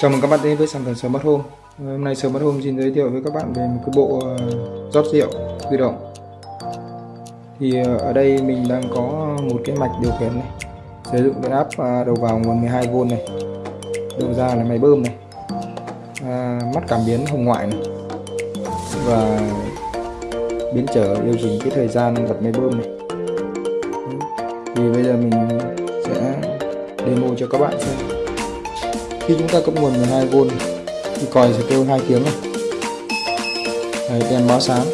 Chào mừng các bạn đến với sản phẩm sớm bắt Hôm ờ, Hôm nay sớm bắt hôm xin giới thiệu với các bạn về một cái bộ ờ, rót rượu tự động. Thì ờ, ở đây mình đang có một cái mạch điều khiển này, sử dụng cái áp à, đầu vào nguồn 12V này, đầu ra là máy bơm này, à, mắt cảm biến hồng ngoại này, và biến trở điều chỉnh cái thời gian bật máy bơm này. Thì bây giờ mình sẽ demo cho các bạn xem khi chúng ta cấp nguồn 12V thì còi sẽ kêu hai tiếng này. Đấy, đèn báo sáng.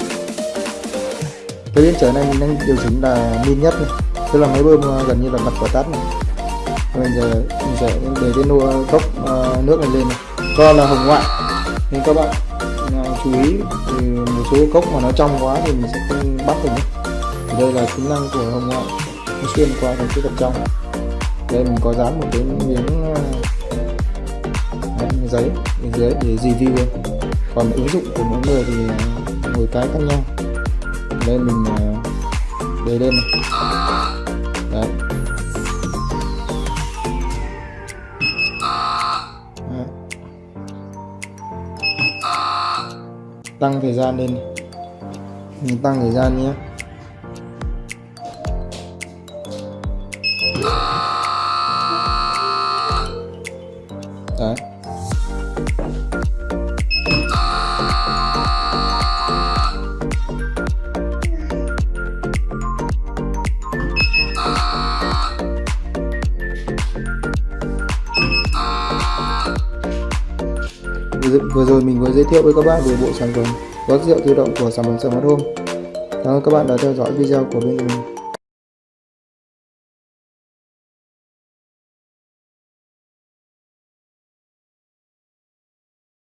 Cái biến trở này mình đang điều chỉnh là min nhất này tức là máy bơm ờ, gần như là bật và tắt này. Bây giờ mình sẽ để cái nô ờ, cốc uh, ờ, nước này lên này. Do là hồng ngoại. Nên các bạn uh, chú ý thì một số cốc mà nó trong quá thì mình sẽ không bắt được nhé. Đây là tính năng của hồng ngoại. Nó xuyên qua thành cái vật trong. Đây mình có dán một cái miếng giấy bên dưới để review luôn còn ứng dụng của mỗi người thì à, mỗi cái khác nhau. Nên mình à, để lên này. Đấy. Đấy. tăng thời gian lên. Mình tăng thời gian nhé. Đấy. Vừa rồi mình vừa giới thiệu với các bạn về bộ sản phẩm rót rượu tự động của sản phẩm Smart Home. Cảm ơn các bạn đã theo dõi video của bên mình.